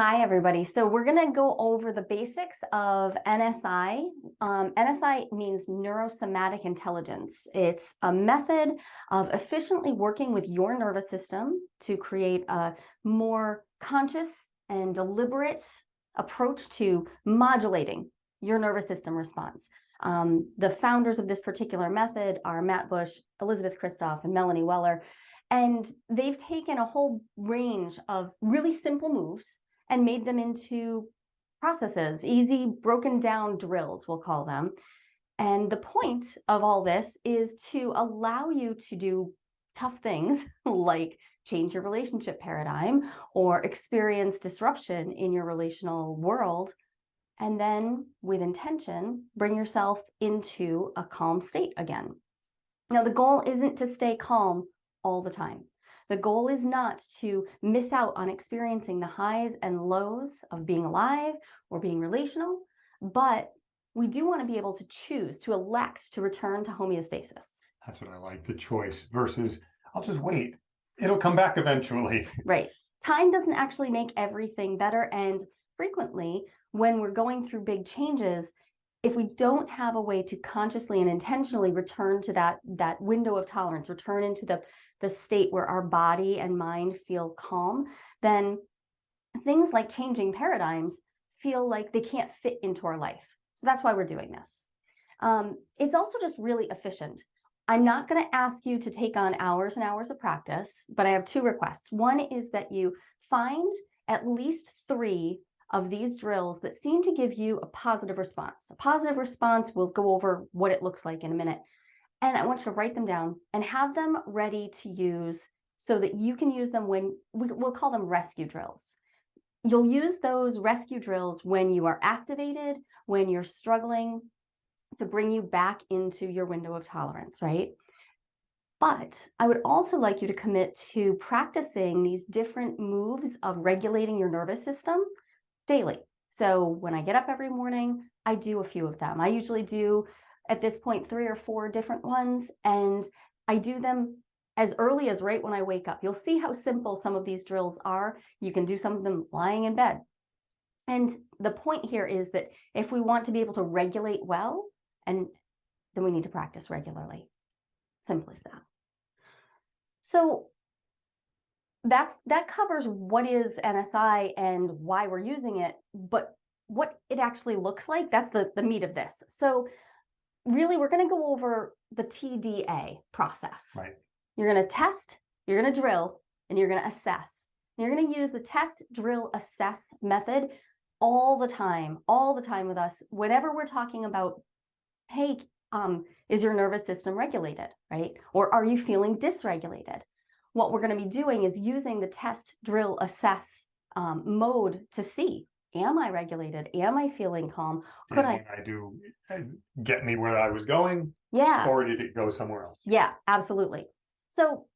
Hi, everybody. So we're going to go over the basics of NSI. Um, NSI means neurosomatic intelligence. It's a method of efficiently working with your nervous system to create a more conscious and deliberate approach to modulating your nervous system response. Um, the founders of this particular method are Matt Bush, Elizabeth Kristoff, and Melanie Weller. And they've taken a whole range of really simple moves and made them into processes, easy broken down drills, we'll call them. And the point of all this is to allow you to do tough things like change your relationship paradigm or experience disruption in your relational world. And then with intention, bring yourself into a calm state again. Now, the goal isn't to stay calm all the time. The goal is not to miss out on experiencing the highs and lows of being alive or being relational, but we do want to be able to choose, to elect to return to homeostasis. That's what I like, the choice versus I'll just wait. It'll come back eventually. Right. Time doesn't actually make everything better. And frequently, when we're going through big changes, if we don't have a way to consciously and intentionally return to that, that window of tolerance, return into the the state where our body and mind feel calm, then things like changing paradigms feel like they can't fit into our life. So that's why we're doing this. Um, it's also just really efficient. I'm not going to ask you to take on hours and hours of practice, but I have two requests. One is that you find at least three of these drills that seem to give you a positive response. A positive response, we'll go over what it looks like in a minute, and I want you to write them down and have them ready to use so that you can use them when we, will call them rescue drills. You'll use those rescue drills when you are activated, when you're struggling to bring you back into your window of tolerance, right? But I would also like you to commit to practicing these different moves of regulating your nervous system daily. So when I get up every morning, I do a few of them. I usually do at this point three or four different ones and I do them as early as right when I wake up. You'll see how simple some of these drills are. You can do some of them lying in bed. And the point here is that if we want to be able to regulate well, and then we need to practice regularly. Simple as that. So that's that covers what is NSI and why we're using it, but what it actually looks like, that's the, the meat of this. So really, we're going to go over the TDA process. Right. You're going to test, you're going to drill, and you're going to assess. And you're going to use the test, drill, assess method all the time, all the time with us. Whenever we're talking about, hey, um, is your nervous system regulated, right? Or are you feeling dysregulated? What we're going to be doing is using the test, drill, assess um, mode to see am I regulated? Am I feeling calm? Could I? I do get me where I was going, Yeah, or did it go somewhere else? yeah, absolutely. So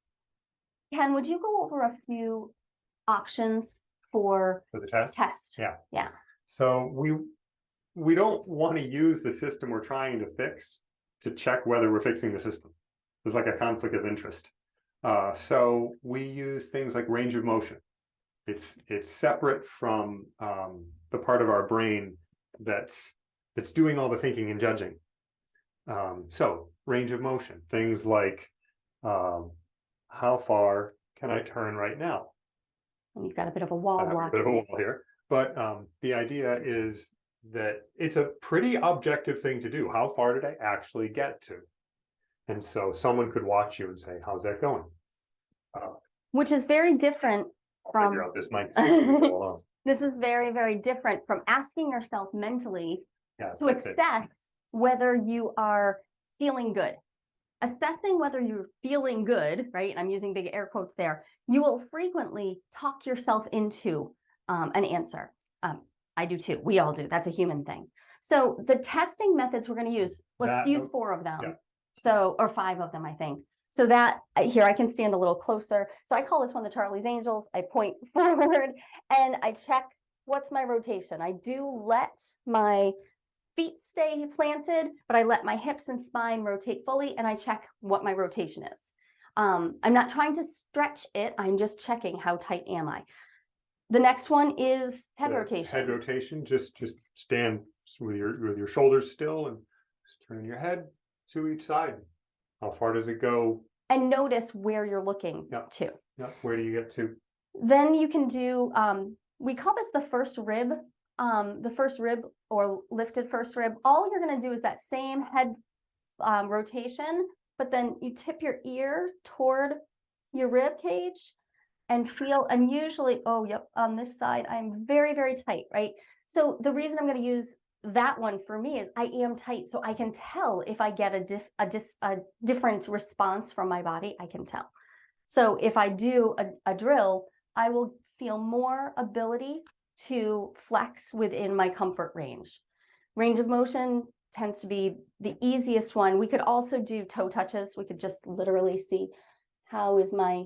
Ken, would you go over a few options for For the test? test? Yeah. Yeah. So we, we don't want to use the system we're trying to fix to check whether we're fixing the system. There's like a conflict of interest. Uh, so we use things like range of motion. It's it's separate from um, the part of our brain that's that's doing all the thinking and judging. Um, so range of motion, things like um, how far can I turn right now? And you've got a bit of a wall have a bit of a wall here, but um, the idea is that it's a pretty objective thing to do. How far did I actually get to? And so someone could watch you and say, how's that going? Which is very different I'll From- figure out this mic. This is very, very different from asking yourself mentally Yeah, to that's it. assess whether you are feeling good. Assessing whether you're feeling good, right? And I'm using big air quotes there. You will frequently talk yourself into um, an answer. Um, I do too. We all do. That's a human thing. So the testing methods we're going to use, let's That- use four of them. yeah. So, or five of them, I think. So that here I can stand a little closer. So I call this one the Charlie's Angels. I point forward and I check what's my rotation. I do let my feet stay planted, but I let my hips and spine rotate fully and I check what my rotation is. Um, I'm not trying to stretch it. I'm just checking how tight am I. The next one is head the Head rotation. rotation, just, just stand with your, with your shoulders still and just turn your head to each side. How far does it go? And notice where you're looking Yeah. to. Yeah, where do you get to? Then you can do, um, we call this the first rib, um, the first rib or lifted first rib. All you're gonna do is that same head um, rotation, but then you tip your ear toward your rib cage and feel, and usually, oh, yep, on this side, I'm very, very tight, right? So the reason I'm gonna use that one for me is I am tight, so I can tell if I get a diff, a dis, a different response from my body, I can tell. So if I do a, a drill, I will feel more ability to flex within my comfort range. Range of motion tends to be the easiest one. We could also do toe touches. We could just literally see how is my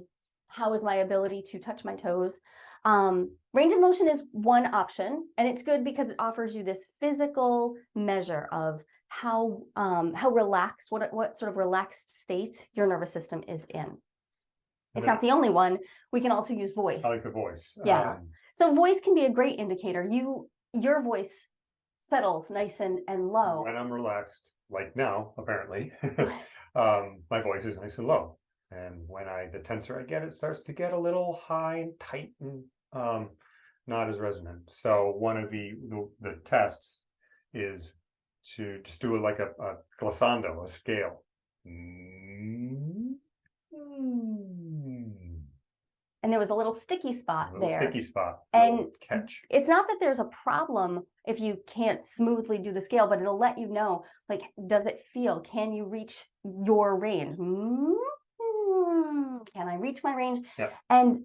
how is my ability to touch my toes. Um, range of motion is one option, and it's good because it offers you this physical measure of how um, how relaxed, what what sort of relaxed state your nervous system is in. It's not the only one. We can also use voice. I like the voice. Yeah. Um, So voice can be a great indicator. You, your voice settles nice and, and low. When I'm relaxed, like now, apparently, um, my voice is nice and low. And when I, the tenser I get, it starts to get a little high and tight and, um, not as resonant. So one of the, the, the tests is to just do it like a, a glissando, a scale. And there was a little sticky A spot little there. Sticky spot. And catch. It's not that there's a problem if you can't smoothly do the scale, but it'll let you know, like, does it feel? Can you reach your range? Mm, Can I reach my range? Yeah. And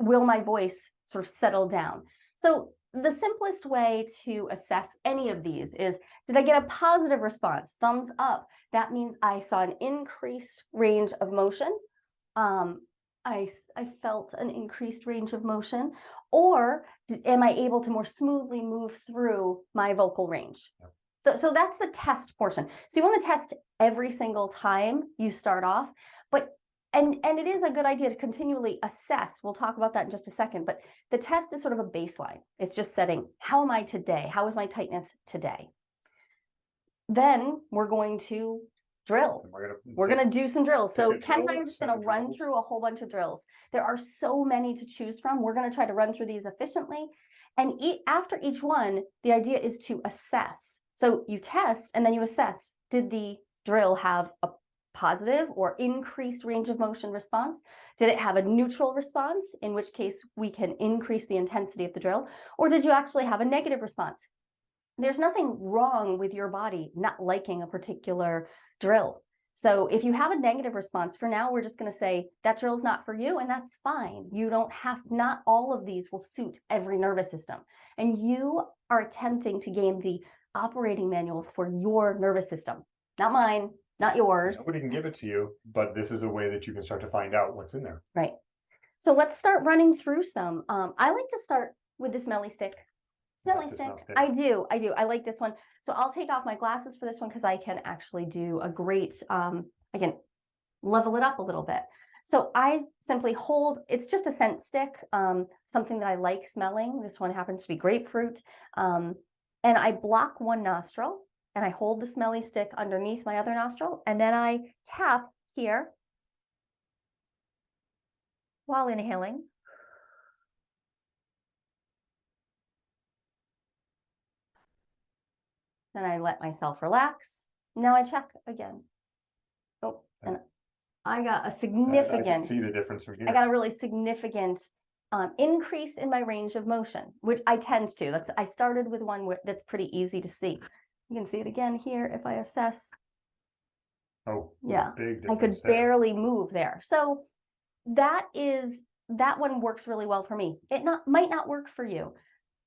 will my voice sort of settle down? So the simplest way to assess any of these is, did I get a positive response? Thumbs up. That means I saw an increased range of motion. Um, I, I felt an increased range of motion. Or am I able to more smoothly move through my vocal range? So, so that's the test portion. So you want to test every single time you start off, but and and it is a good idea to continually assess. We'll talk about that in just a second, but the test is sort of a baseline. It's just setting how am I today? How is my tightness today? Then we're going to drill We're gonna. we're gonna do some drills. So Ken and I are just gonna run drills. through a whole bunch of drills. There are so many to choose from. We're gonna try to run through these efficiently. And e- after each one, the idea is to assess. So you test and then you assess. Did the drill have a positive or increased range of motion response? Did it have a neutral response, in which case we can increase the intensity of the drill? Or did you actually have a negative response? There's nothing wrong with your body not liking a particular drill. So if you have a negative response for now, we're just going to say that drill's not for you, and that's fine. You don't have, not all of these will suit every nervous system. And you are attempting to gain the operating manual for your nervous system, not mine, not yours. Nobody can give it to you, but this is a way that you can start to find out what's in there. Right. So let's start running through some. Um, I like to start with the smelly stick. Smelly smell stick. stick? I do. I do. I like this one. So I'll take off my glasses for this one because I can actually do a great, um, I can level it up a little bit. So I simply hold, it's just a scent stick, um, something that I like smelling. This one happens to be grapefruit. Um, and I block one nostril and I hold the smelly stick underneath my other nostril and then I tap here while inhaling. Then I let myself relax. Now I check again. Oh, and I got a I- I significant, See the difference from here. I got a really significant um, increase in my range of motion, which I tend to. That's I started with one that's pretty easy to see. You can see it again here if I assess. Oh. Yeah, Big I could there. barely move there. So that is that one works really well for me. It not might not work for you.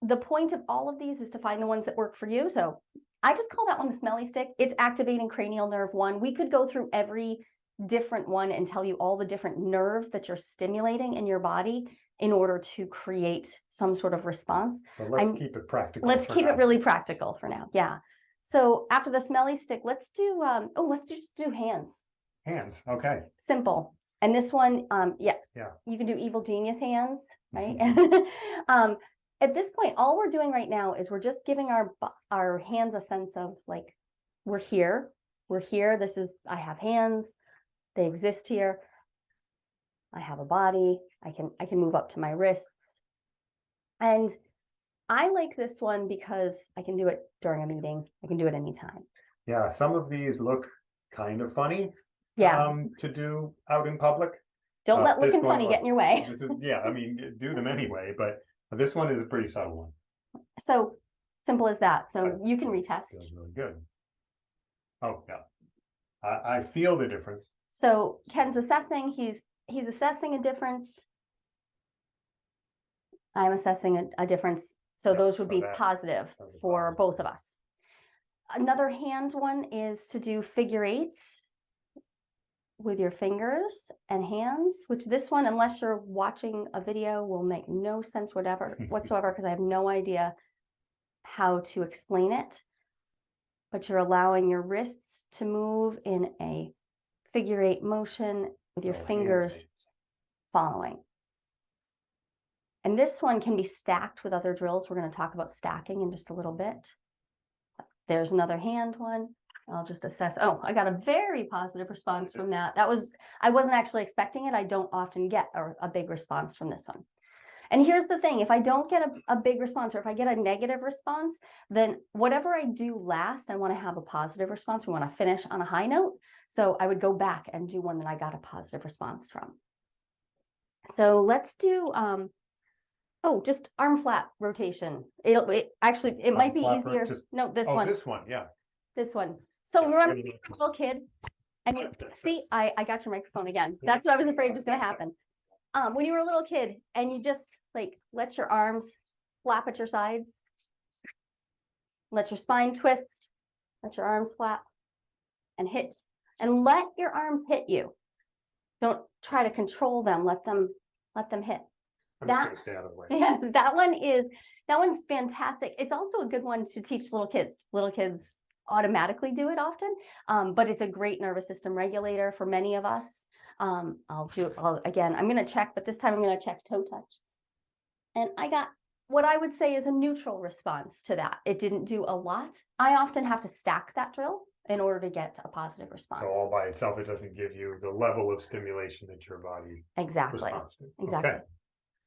The point of all of these is to find the ones that work for you. So I just call that one the smelly stick. It's activating cranial nerve one. We could go through every different one and tell you all the different nerves that you're stimulating in your body in order to create some sort of response. But let's I'm- keep it practical. Let's keep now. it really practical for now. Yeah. So after the smelly stick, let's do um oh let's do, just do hands. Hands, okay. Simple. And this one, um, yeah. Yeah. You can do evil genius hands, right? Mm-hmm. Um, at this point, all we're doing right now is we're just giving our, our hands a sense of like, we're here, we're here, this is, I have hands, they exist here. I have a body, I can, I can move up to my wrists. And I like this one because I can do it during a meeting, I can do it anytime. Yeah, some of these look kind of funny. Yeah, Um, to do out in public. don't uh, let looking funny look- get in your way. Is, yeah, I mean, do them anyway, but this one is a pretty subtle one. So simple as that. So Right. you can retest. Feels really good. Oh, yeah. I, I feel the difference. So Ken's assessing, he's, he's assessing a difference. I'm assessing a, a difference, so Yeah, those would so be that- positive that's a for positive. both of us. Another hand one is to do figure eights with your fingers and hands, which this one, unless you're watching a video, will make no sense whatever whatsoever, because I have no idea how to explain it. But you're allowing your wrists to move in a figure eight motion with your Oh, hand fingers following. And this one can be stacked with other drills. We're going to talk about stacking in just a little bit. There's another hand one. I'll just assess. Oh, I got a very positive response from that. That was, I wasn't actually expecting it. I don't often get a, a big response from this one. And here's the thing, if I don't get a, a big response or if I get a negative response, then whatever I do last, I want to have a positive response. We want to finish on a high note. So I would go back and do one that I got a positive response from. So let's do, um, oh, just arm flap rotation. It'll, it, actually, it might be easier. just- No, this Oh, one, this one, yeah. this one. So remember, you're a little kid and you, see, I, I got your microphone again. That's what I was afraid was gonna happen. Um, when you were a little kid and you just like, let your arms flap at your sides. Let your spine twist, let your arms flap and hit, and let your arms hit you. Don't try to control them, let them, let them hit. I'm just That- gonna stay out of the way. Yeah, that one is, that one's fantastic. It's also a good one to teach little kids. Little kids automatically do it often, um, but it's a great nervous system regulator for many of us. Um, I'll do, I'll, again, I'm gonna check, but this time I'm gonna check toe touch. And I got what I would say is a neutral response to that. It didn't do a lot. I often have to stack that drill in order to get a positive response. So all by itself, it doesn't give you the level of stimulation that your body Exactly. responds to. exactly. Okay.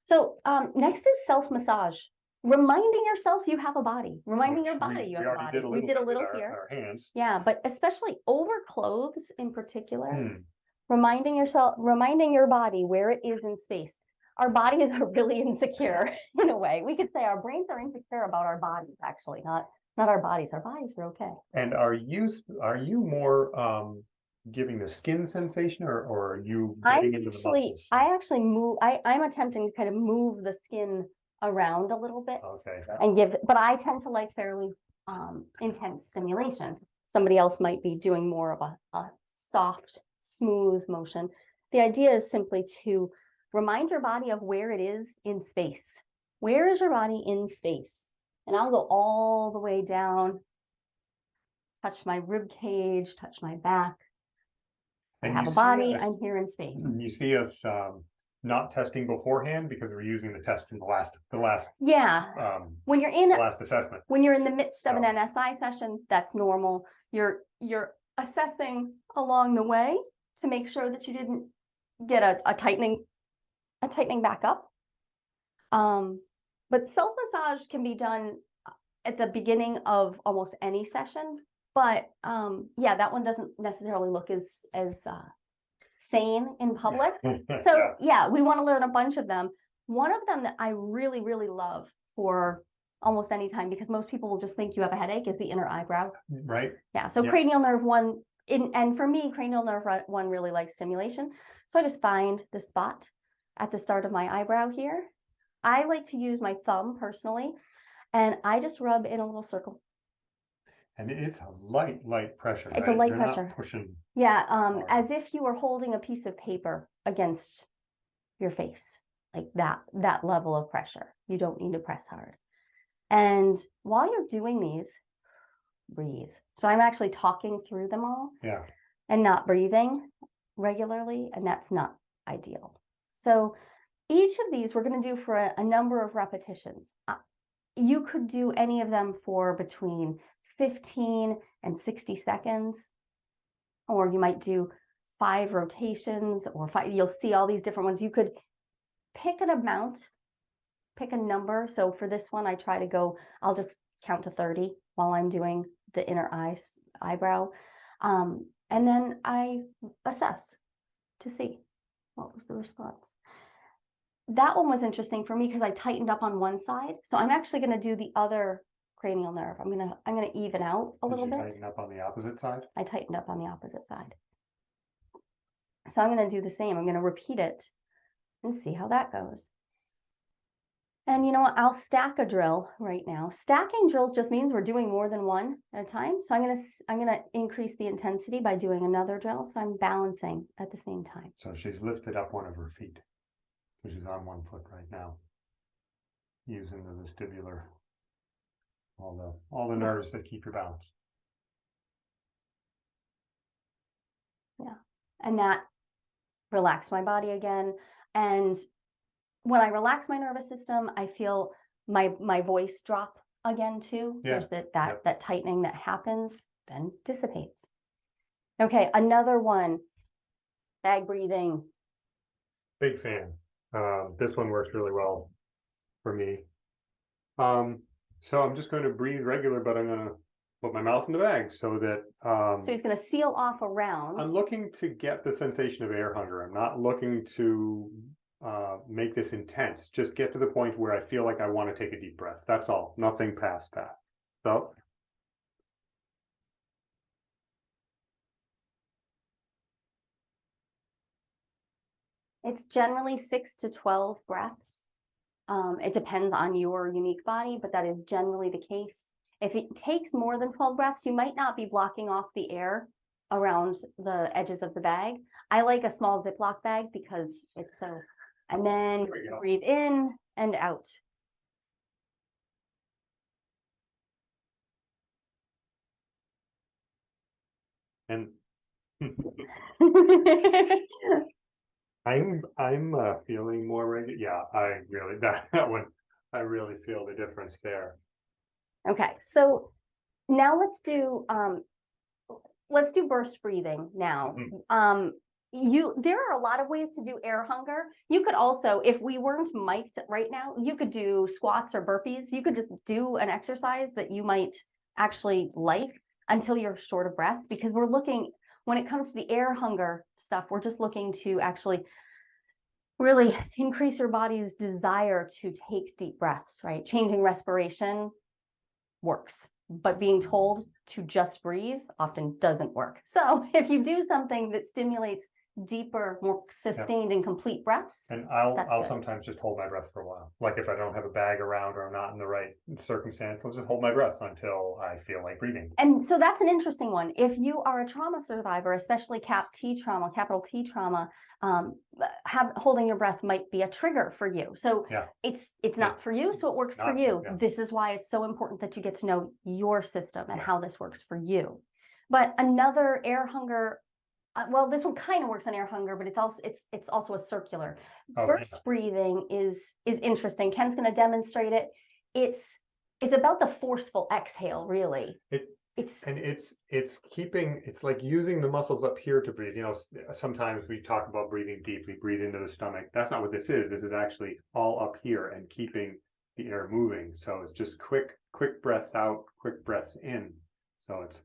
So um, next is self massage. Reminding yourself you have a body, reminding your Which we- body you have a body. We did a little our- here. Our hands. Yeah, but especially over clothes in particular, Hmm, reminding yourself, reminding your body where it is in space. Our bodies are really insecure in a way. We could say our brains are insecure about our bodies, actually, not not our bodies. Our bodies are okay. And are you, are you more, um, giving the skin sensation or, or are you I getting into the actually, muscles? I actually move. I I'm attempting to kind of move the skin around a little bit. Okay, and give, but I tend to like fairly um intense stimulation. Somebody else might be doing more of a, a soft, smooth motion. The idea is simply to remind your body of where it is in space. Where is your body in space? And I'll go all the way down, touch my rib cage, touch my back. I And have you a see body, us- I'm here in space. You see us, um, not testing beforehand because we're using the test from the last, the last, Yeah, um, when you're in, last assessment. when you're in the midst of an NSI session, that's normal. You're, you're assessing along the way to make sure that you didn't get a, a tightening, a tightening back up. Um, but self massage can be done uh, at the beginning of almost any session. But, um, yeah, that one doesn't necessarily look as, as, uh, sane in public. So Yeah, we want to learn a bunch of them. One of them that I really, really love for almost any time because most people will just think you have a headache is the inner eyebrow. Right, Yeah, so cranial nerve one in and for me, cranial nerve one really likes stimulation. So I just find the spot at the start of my eyebrow here. I like to use my thumb personally, and I just rub in a little circle. And it's a light, light pressure, It's a light not pressure. Pushing, Yeah, um, Alright. as if you were holding a piece of paper against your face, like that, that level of pressure. You don't need to press hard. And while you're doing these, breathe. So I'm actually talking through them all yeah, and not breathing regularly, and that's not ideal. So each of these we're going to do for a, a number of repetitions. Uh, You could do any of them for between 15 and 60 seconds, or you might do five rotations or five, you'll see all these different ones. You could pick an amount, pick a number. So for this one, I try to go, I'll just count to 30 while I'm doing the inner eyes, eyebrow. Um, and then I assess to see what was the response. That one was interesting for me because I tightened up on one side. So I'm actually going to do the other cranial nerve. I'm going to, I'm going to even out a Did little you bit. tighten Up on the opposite side? I tightened up on the opposite side. So I'm going to do the same. I'm going to repeat it and see how that goes. And you know what? I'll stack a drill right now. Stacking drills just means we're doing more than one at a time. So I'm going to I'm going to increase the intensity by doing another drill. So I'm balancing at the same time. So she's lifted up one of her feet. So she's on one foot right now. Using the vestibular. All the, all the nerves that keep your balance. Yeah, and that relaxed my body again. And when I relax my nervous system, I feel my my voice drop again too. Yeah, There's that that yep. that tightening that happens, then dissipates. Okay, another one. Bag breathing. Big fan. Um, this one works really well for me. Um, so I'm just going to breathe regular, but I'm gonna put my mouth in the bag so that, um. So he's going to seal off around. I'm looking to get the sensation of air hunger. I'm not looking to uh, make this intense. Just get to the point where I feel like I want to take a deep breath. That's all. Nothing past that. So It's generally six to 12 breaths. Um, it depends on your unique body, but that is generally the case. If it takes more than 12 breaths, you might not be blocking off the air around the edges of the bag. I like a small Ziploc bag because it's so, and then There we go. breathe in and out. and I'm I'm uh, feeling more regular. Yeah, I really that that one. I really feel the difference there. Okay, so now let's do, um, let's do burst breathing now. Mhm. Um, you, there are a lot of ways to do air hunger. You could also, if we weren't mic'd right now, you could do squats or burpees. You could just do an exercise that you might actually like until you're short of breath, because we're looking, when it comes to the air hunger stuff, we're just looking to actually really increase your body's desire to take deep breaths, right? Changing respiration works, but being told to just breathe often doesn't work. So if you do something that stimulates deeper, more sustained and complete breaths, And I'll That's I'll good. sometimes just hold my breath for a while. Like if I don't have a bag around or I'm not in the right circumstance, I'll just hold my breath until I feel like breathing. And so that's an interesting one. If you are a trauma survivor, especially cap T trauma, capital T trauma, um, have holding your breath might be a trigger for you. So Yeah. it's it's Yeah. not for you, so it works for you. yeah. This is why it's so important that you get to know your system and how this works for you. But another air hunger, uh, well, this one kind of works on air hunger, but it's also it's it's also a circular. Oh, yeah. Breathing is is interesting. Ken's going to demonstrate it. It's it's about the forceful exhale, really. It- it's And it's it's keeping it's like using the muscles up here to breathe. You know, sometimes we talk about breathing deeply, breathe into the stomach. That's not what this is. This is actually all up here and keeping the air moving. So it's just quick, quick breaths out, quick breaths in. So it's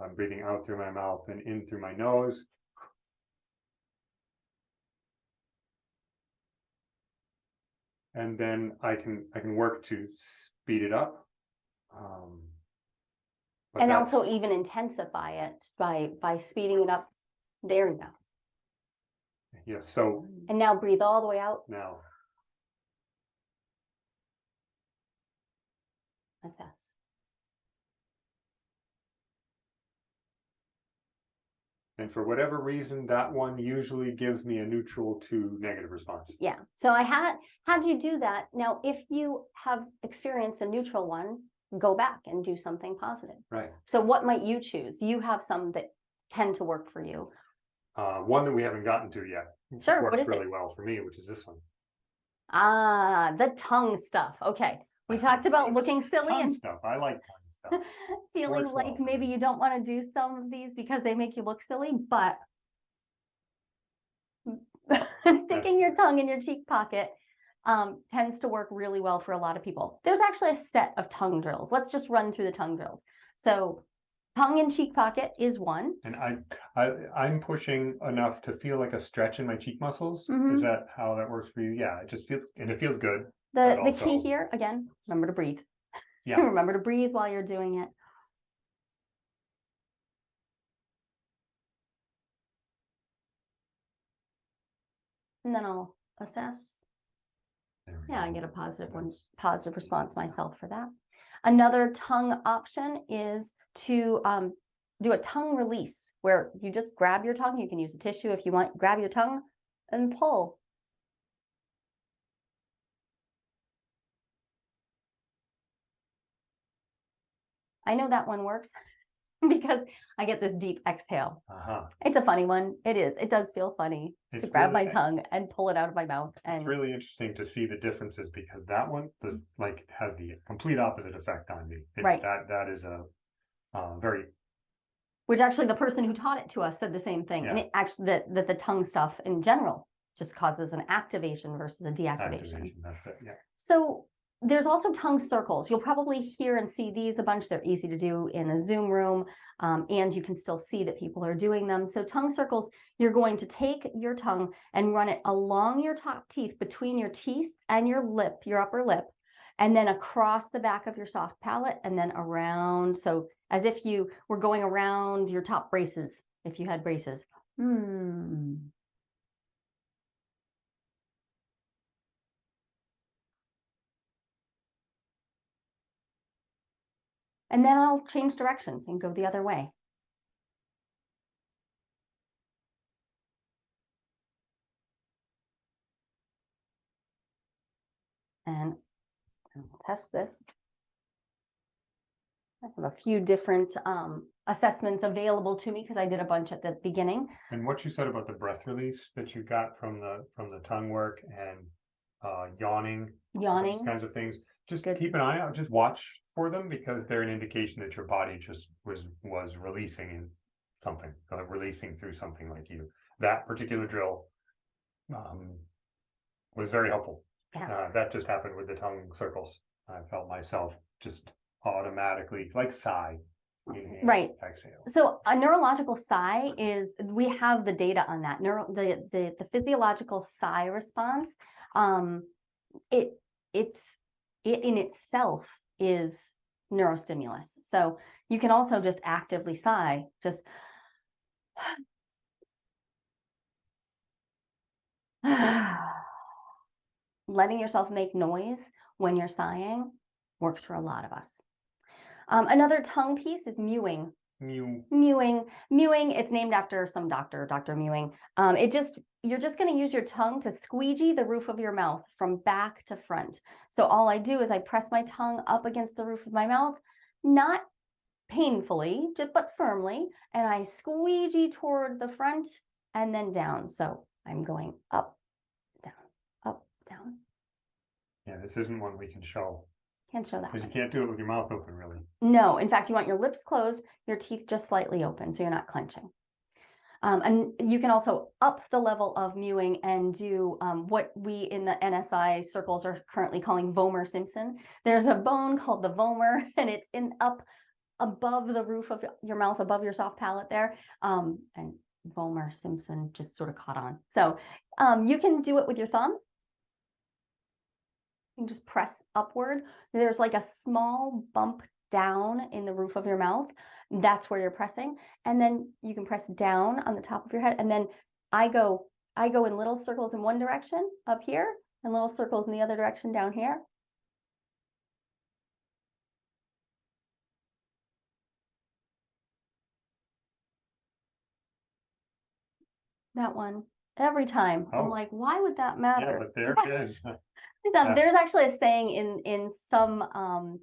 I'm breathing out through my mouth and in through my nose. And then I can I can work to speed it up. Um, and also even intensify it by by speeding it up. There now. Yeah, so And now breathe all the way out. now, Assess. And for whatever reason, that one usually gives me a neutral to negative response. Yeah. So I had had you do that. Now, if you have experienced a neutral one, go back and do something positive. Right. So what might you choose? You have some that tend to work for you. Uh, one that we haven't gotten to yet. Sure, what Works is it? really well for me, which is this one. Ah, the tongue stuff. Okay. We talked about looking silly Tongue and stuff, I like. feeling Works like maybe you don't want to do some of these because they make you look silly, but sticking your tongue in your cheek pocket um, tends to work really well for a lot of people. There's actually a set of tongue drills. Let's just run through the tongue drills. So tongue in cheek pocket is one. And I, I, I'm pushing enough to feel like a stretch in my cheek muscles. Mhm. Is that how that works for you? Yeah, it just feels, and it feels good. The, the key here, again, remember to breathe. Yeah. Remember to breathe while you're doing it. And then I'll assess. Yeah, I get a positive one, positive response myself for that. Another tongue option is to um, do a tongue release where you just grab your tongue. You can use a tissue if you want, grab your tongue and pull. I know that one works because I get this deep exhale. Uh-huh. It's a funny one. It is. It does feel funny to It's grab my tongue and pull it out of my mouth. And It's really interesting to see the differences because that one does like has the complete opposite effect on me. It- Right. That that is a uh, very which actually the person who taught it to us said the same thing. And it actually that, that the tongue stuff in general just causes an activation versus a deactivation. activation. That's it. Yeah. So there's also tongue circles. You'll probably hear and see these a bunch. They're easy to do in a Zoom room, um, and you can still see that people are doing them. So tongue circles, you're going to take your tongue and run it along your top teeth, between your teeth and your lip, your upper lip, and then across the back of your soft palate, and then around. So as if you were going around your top braces, if you had braces. Hmm. And then I'll change directions and go the other way. And we'll test this. I have a few different um, assessments available to me because I did a bunch at the beginning. And what you said about the breath release that you got from the from the tongue work and uh, yawning, those Yawning, kinds of things, just Good. keep an eye out. Just watch for them because they're an indication that your body just was was releasing in something, uh, releasing through something like you. That particular drill um, was very helpful. Yeah. Uh, that just happened with the tongue circles. I felt myself just automatically like sigh. inhale, Right. Exhale. So a neurological sigh is, we have the data on that, neuro, the, the, the physiological sigh response. Um, it, it's, it in itself is neurostimulus. So you can also just actively sigh, just letting yourself make noise when you're sighing works for a lot of us. Um, another tongue piece is mewing You mewing. Mewing it's named after some doctor dr mewing. Um it just you're just going to use your tongue to squeegee the roof of your mouth from back to front. So all i do is i press my tongue up against the roof of my mouth not painfully but firmly and i squeegee toward the front and then down. So i'm going up down up down. Yeah, this isn't one we can show can't show that because you one. can't do it with your mouth open really. No, in fact, you want your lips closed, your teeth just slightly open, so you're not clenching. Um, and you can also up the level of mewing and do um, what we in the NSI circles are currently calling Vomer Simpson. There's a bone called the vomer, and it's in up above the roof of your mouth, above your soft palate there. Um, and Vomer Simpson just sort of caught on. So um, you can do it with your thumb. You can just press upward. There's like a small bump down in the roof of your mouth. That's where you're pressing. And then you can press down on the top of your head. And then I go, I go in little circles in one direction up here and little circles in the other direction down here. That one, every time. Oh. I'm like, why would that matter? Yeah, but there it is. Um, there's actually a saying in in some um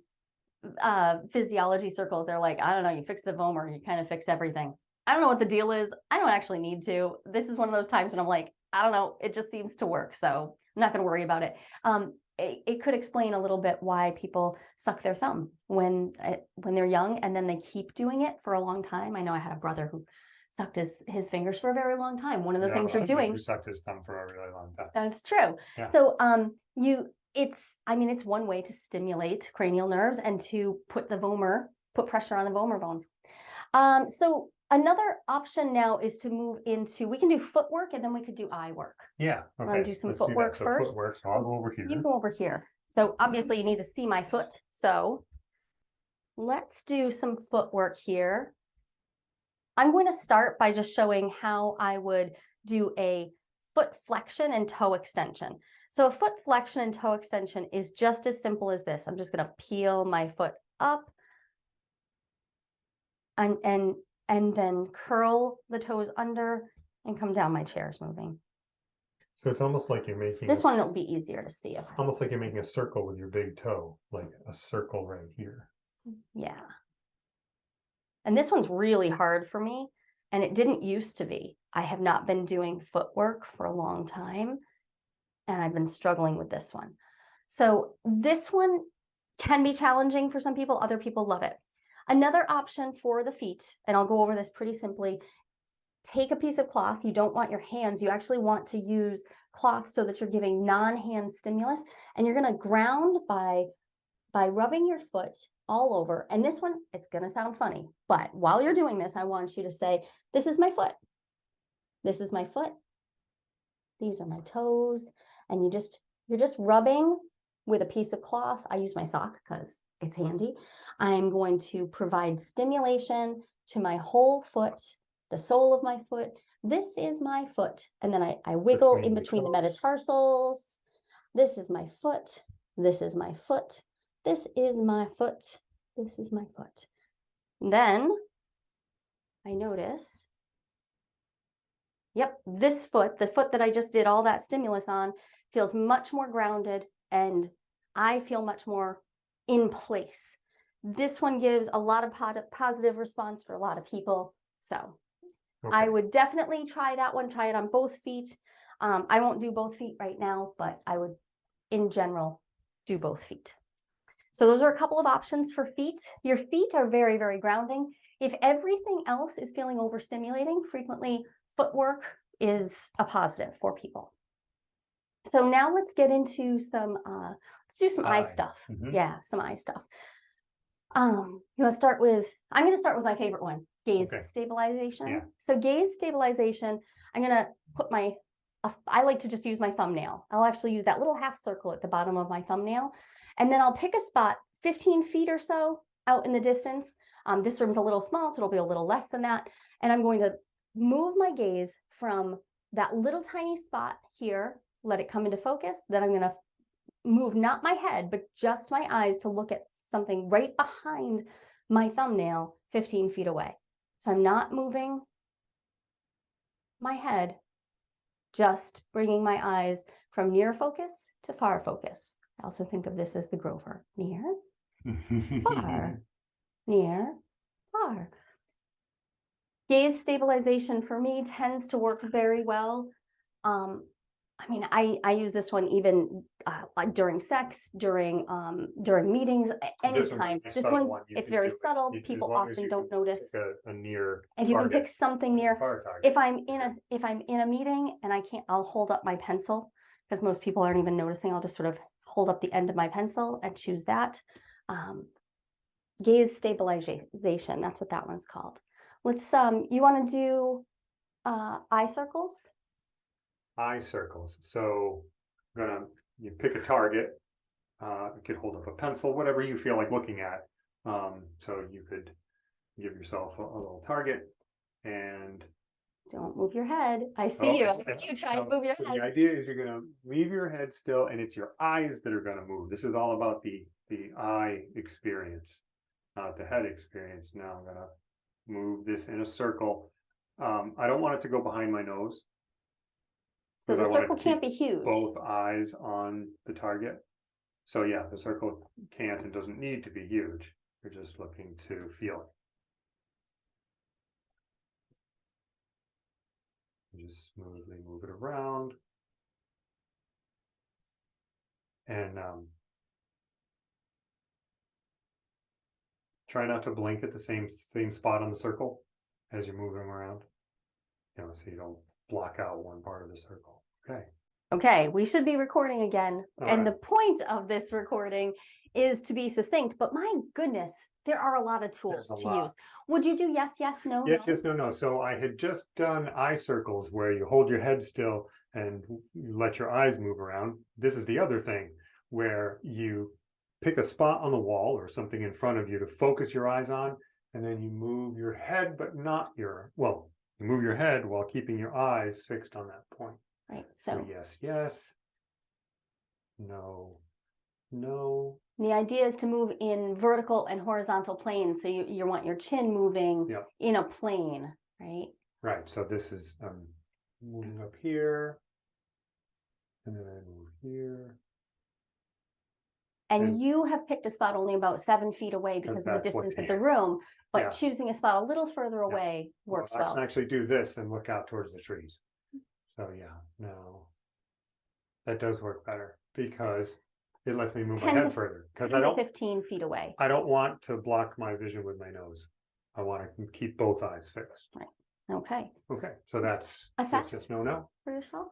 uh physiology circles they're like i don't know you fix the vomer you kind of fix everything I don't know what the deal is. I don't actually need to. This is one of those times when I'm like, I don't know, it just seems to work. So I'm not gonna worry about it. Um, it, it could explain a little bit why people suck their thumb when, uh, when they're young and then they keep doing it for a long time. I know I had a brother who sucked his, his fingers for a very long time. One of the Yeah, things you're doing. Sucked his thumb for a really long time. That's true. Yeah. So, um, you, it's, I mean, it's one way to stimulate cranial nerves and to put the vomer, put pressure on the vomer bone. Um, so another option now is to move into, we can do footwork and then we could do eye work. Yeah. Okay, do some let's footwork So first? Footwork, so I'll go over here. You go over here. So obviously you need to see my foot, so let's do some footwork here. I'm going to start by just showing how I would do a foot flexion and toe extension. So a foot flexion and toe extension is just as simple as this. I'm just going to peel my foot up and and and then curl the toes under and come down. My chair is moving. So it's almost like you're making. This a one will be easier to see. if Almost like you're making a circle with your big toe, like a circle right here. Yeah. And this one's really hard for me, and it didn't used to be. I have not been doing footwork for a long time, and I've been struggling with this one. So this one can be challenging for some people, other people love it. Another option for the feet, and I'll go over this pretty simply. Take a piece of cloth. You don't want your hands. You actually want to use cloth so that you're giving non-hand stimulus, and you're going to ground by by rubbing your foot all over. And this one, it's going to sound funny, but while you're doing this, I want you to say, This is my foot. This is my foot. These are my toes. And you just, you're just rubbing with a piece of cloth. I use my sock because it's handy. I'm going to provide stimulation to my whole foot, the sole of my foot. This is my foot. And then I, I wiggle in Between the the metatarsals. This is my foot. This is my foot. This is my foot. This is my foot. Then I notice, yep, this foot, the foot that I just did all that stimulus on, feels much more grounded and I feel much more in place. This one gives a lot of positive response for a lot of people. So I would definitely try that one, try it on both feet. Um, I won't do both feet right now, but I would, in general, do both feet. So those are a couple of options for feet. Your feet are very, very grounding. If everything else is feeling overstimulating, frequently footwork is a positive for people. So now let's get into some, uh, let's do some eye Eye, stuff. mhm. Yeah, some eye stuff. Um, you want to start with, I'm going to start with my favorite one, gaze Okay. stabilization. Yeah. So gaze stabilization, I'm going to put my, I like to just use my thumbnail. I'll actually use that little half circle at the bottom of my thumbnail. And then I'll pick a spot 15 feet or so out in the distance. Um, this room's a little small, so it'll be a little less than that. And I'm going to move my gaze from that little tiny spot here, let it come into focus. Then I'm going to move not my head, but just my eyes to look at something right behind my thumbnail 15 feet away. So I'm not moving my head, just bringing my eyes from near focus to far focus. I also think of this as the Grover. Near, far, near, far. Gaze stabilization for me tends to work very well. Um, I mean, I, I use this one even uh, like during sex, during um, during meetings, This anytime. nice This one's one. It's very do it. subtle. People often don't notice. A, a near. And you can pick something near. If I'm in a if I'm in a meeting and I can't, I'll hold up my pencil because most people aren't even noticing. I'll just sort of hold up the end of my pencil and choose that. Um, gaze stabilization. That's what that one's called. Let's um. You want to do uh, eye circles? eye circles. So I'm gonna, you pick a target. Uh, you could hold up a pencil, whatever you feel like looking at. Um, so you could give yourself a, a little target and. Don't move your head. I see Oh, you. I see you trying so- to move your so head. The idea is you're gonna leave your head still and it's your eyes that are gonna move. This is all about the, the eye experience. Not the head experience. Now I'm gonna move this in a circle. Um, I don't want it to go behind my nose. So I the wanna circle can't be huge. Both eyes on the target. So yeah, the circle can't and doesn't need to be huge. You're just looking to feel it. Just smoothly move it around. And, um. Try not to blink at the same, same spot on the circle as you're moving around. You know, so you don't block out one part of the circle. Okay, Okay, we should be recording again. And the point of this recording is to be succinct, but my goodness, there are a lot of tools to lot. use. Would you do yes, yes, no? yes, no? yes, no, no. So I had just done eye circles where you hold your head still and you let your eyes move around. This is the other thing where you pick a spot on the wall or something in front of you to focus your eyes on, and then you move your head, but not your, well, you move your head while keeping your eyes fixed on that point. Right, So so yes, yes. No, no, the idea is to move in vertical and horizontal planes. So you, you want your chin moving Yep. in a plane, right? right, so this is, um, moving up here. And then I move here, And And- you have picked a spot only about seven feet away because of the distance of the room, Yeah. but choosing a spot a little further Yeah. away Well, works I well. can actually do this and look out towards the trees. So yeah, no. That does work better because it lets me move my 10 to head further, because 10 I to don't, Fifteen feet away. I don't want to block my vision with my nose. I want to keep both eyes fixed. Okay, Okay, so that's, yes, Assess. yes, no, no. for yourself?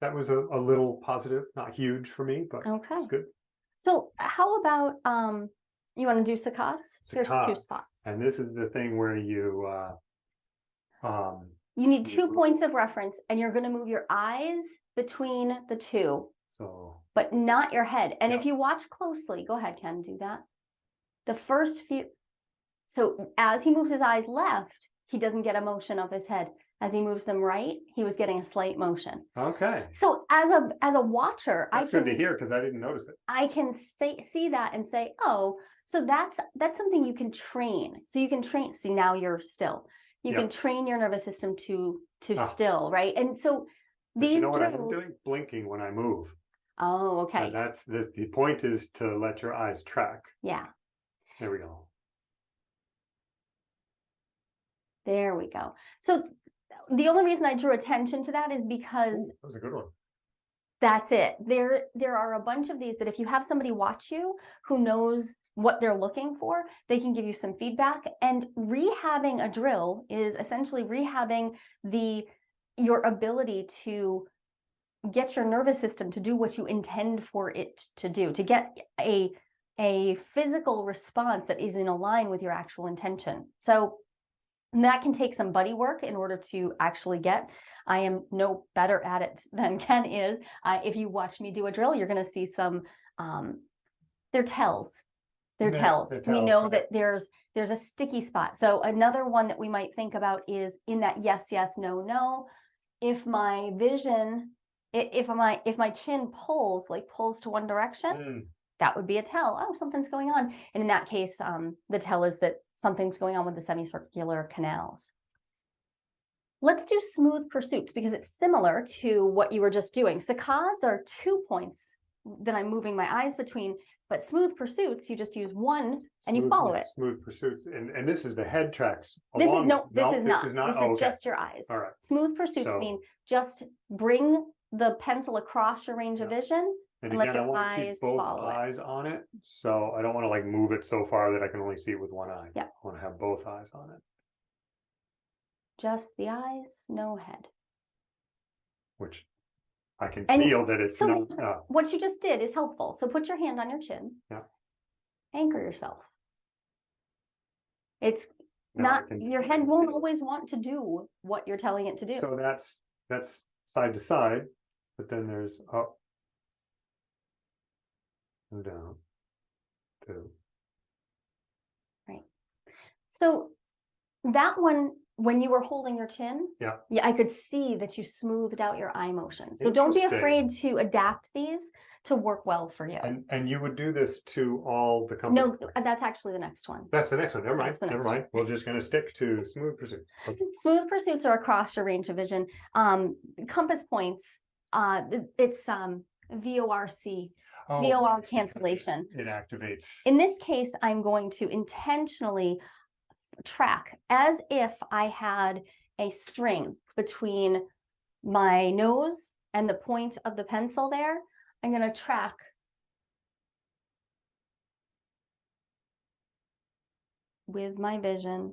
That was a, a little positive, not huge for me, but Okay. it's good. So how about, um, you want to do saccades? Here's two Saccades. spots. And this is the thing where you, uh, um, You need two Mhm. points of reference and you're gonna move your eyes between the two, so, but not your head. And if you watch closely, go ahead, Ken, do that. The first few, so as he moves his eyes left, he doesn't get a motion of his head. As he moves them right, he was getting a slight motion. okay. So as a, as a watcher, I That's good to hear because I didn't notice it. I can say, see that and say, oh, so that's, that's something you can train. So you can train, see now you're still. You Yeah. can train your nervous system to, to Ah. still, right? And so But you these know what I'm doing? Blinking when I move. Oh, And okay, that's the, the point is to let your eyes track. yeah, There we go. there we go. So the only reason I drew attention to that is because Ooh, That was a good one. That's it. There, there are a bunch of these that if you have somebody watch you who knows what they're looking for, they can give you some feedback. And rehabbing a drill is essentially rehabbing the your ability to get your nervous system to do what you intend for it to do, to get a a physical response that is in line with your actual intention. So that can take some buddy work in order to actually get. I am no better at it than Ken is. Uh, if you watch me do a drill, you're going to see some. Um, they're tells. Yeah, tells. they're We know right. that there's there's a sticky spot. So another one that we might think about is in that yes, yes, no, no. If my vision, i- if my if my chin pulls like pulls to one direction, Mm, that would be a tell. Oh, something's going on. And in that case, um, the tell is that something's going on with the semicircular canals. Let's do smooth pursuits because it's similar to what you were just doing. Saccades are two points that I'm moving my eyes between, but smooth pursuits, you just use one and you smooth- follow it. Smooth pursuits. And, and this is the head tracks. This is, along no, this is not, this Oh, is okay. just your eyes. All right. Smooth pursuits So- mean just bring the pencil across your range of Yeah. vision. And and let again, I your want to keep eyes both follow it. eyes on it. So I don't want to like move it so far that I can only see it with one eye. Yeah. I want to have both eyes on it, Just the eyes, no head. which I can And feel that it's so not, here's- uh, what you just did is helpful. So put your hand on your chin. Yeah. Anchor yourself. It's now I not, can- your head won't always want to do what you're telling it to do. So that's, that's side to side, but then there's up. And down. Two. Right. So that one, when you were holding your chin. Yeah. Yeah, I could see that you smoothed out your eye motion. So don't be afraid to adapt these to work well for you. And, and you would do this to all the companies. No, uh, that's actually the next one. That's the next one, never mind, never next one. mind, we're just gonna stick to smooth pursuit. Okay. Smooth pursuits are across your range of vision. Um, compass points, uh, it's, um, VORC, Oh, VOR cancellation. It activates. In this case, I'm going to intentionally track as if I had a string between my nose and the point of the pencil there. I'm gonna track with my vision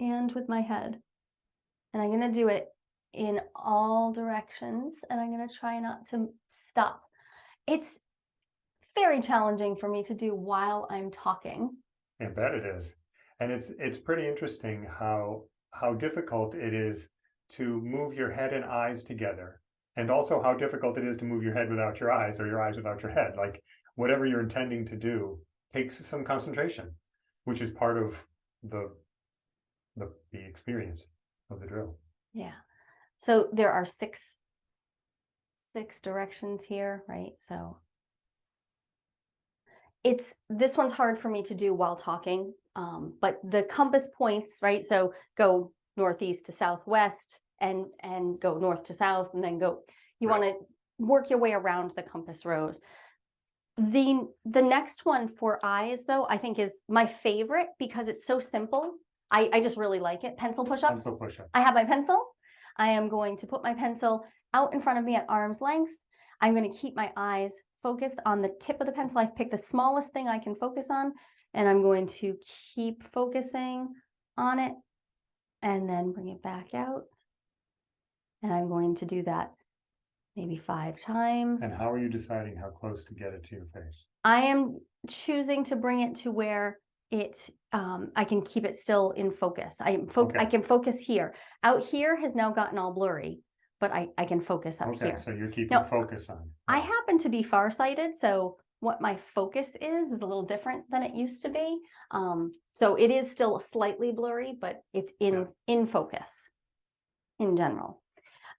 and with my head. And I'm gonna do it in all directions and I'm gonna try not to stop. It's very challenging for me to do while I'm talking. I bet it is. And it's, it's pretty interesting how, how difficult it is to move your head and eyes together. And also how difficult it is to move your head without your eyes or your eyes without your head. Like whatever you're intending to do takes some concentration, which is part of the, the, the experience of the drill. Yeah. So there are six, six directions here, right? So it's, this one's hard for me to do while talking, um, but the compass points, right? So go northeast to southwest and, and go north to south and then go, you Right. want to work your way around the compass rose. The, the next one for eyes though, I think is my favorite because it's so simple. I, I just really like it. Pencil push-ups. Pencil push-up. I have my pencil. I am going to put my pencil out in front of me at arm's length. I'm going to keep my eyes focused on the tip of the pencil. I've picked the smallest thing I can focus on, and I'm going to keep focusing on it and then bring it back out. And I'm going to do that maybe five times. And how are you deciding how close to get it to your face? I am choosing to bring it to where it, um, I can keep it still in focus. I am foc- I can focus here. Out here has now gotten all blurry, but I, I can focus up here. Okay, here. so you're keeping Now, focus on. I happen to be farsighted, so what my focus is, is a little different than it used to be. Um, so it is still slightly blurry, but it's in, Yeah. in focus in general.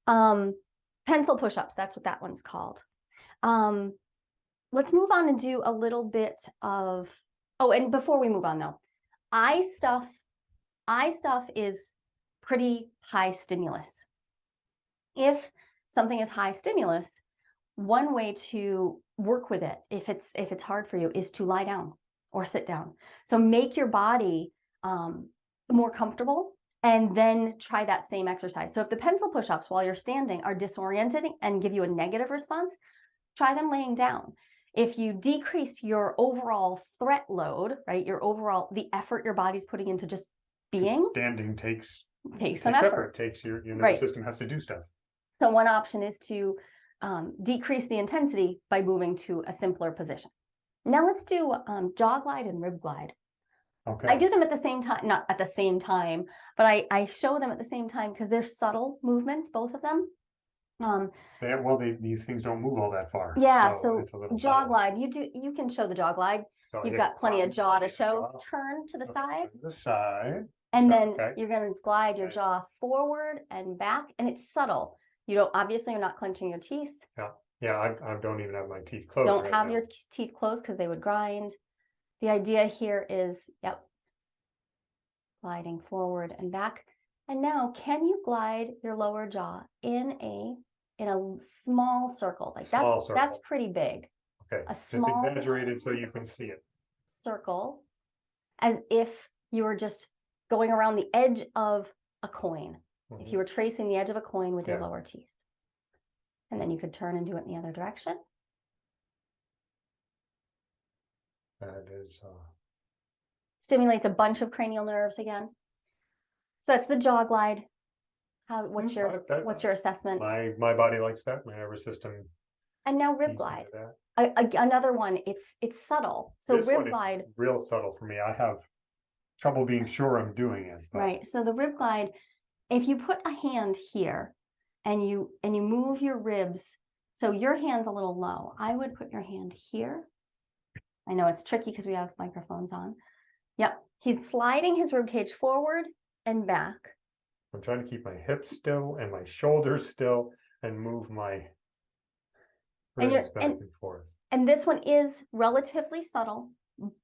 Um, pencil push-ups, that's what that one's called. Um, let's move on and do a little bit of, oh, and before we move on though, eye stuff, eye stuff is pretty high stimulus. If something is high stimulus, one way to work with it, if it's if it's hard for you, is to lie down or sit down. So make your body um, more comfortable and then try that same exercise. So if the pencil push-ups while you're standing are disorienting and give you a negative response, try them laying down. If you decrease your overall threat load, right, your overall, the effort your body's putting into just being, Standing takes, take some takes effort. effort, takes your, your Right. nervous system has to do stuff. So one option is to um, decrease the intensity by moving to a simpler position. Now let's do um, jaw glide and rib glide. Okay. I do them at the same time, not at the same time, but I, I show them at the same time because they're subtle movements, both of them. Um, They- well, they, these things don't move all that far. yeah, so little jaw subtle. glide, you do, you can show the jaw glide. So You've got plenty of jaw to show. jaw, Turn to the side. to The side, And Sure, then okay. you're gonna glide your Okay. jaw forward and back, and it's subtle. You don't, obviously, you're not clenching your teeth. yeah, I, I don't even have my teeth closed. Don't right have now. your t- teeth closed because they would grind. The idea here is, yep. Gliding forward and back. And now, can you glide your lower jaw in a, in a small circle? Like Small that's, that's pretty big. Okay, a just small- exaggerated so you can see it. Circle, as if you were just going around the edge of a coin. If Mhm. you were tracing the edge of a coin with your Yeah. lower teeth. And then you could turn and do it in the other direction. That is, uh, Stimulates a bunch of cranial nerves again. So that's the jaw glide. How, what's Mm, your, that- that- what's your assessment? my, my body likes that, my nervous system. And now rib glide, that. A- a- another one, it's, it's subtle. So This one rib is glide, Real subtle for me. I have trouble being sure I'm doing it. but- right? So the rib glide, if you put a hand here and you, and you move your ribs, so your hand's a little low, I would put your hand here. I know it's tricky because we have microphones on. Yep, he's sliding his rib cage forward and back. I'm trying to keep my hips still and my shoulders still and move my And ribs back and- and forth. And this one is relatively subtle,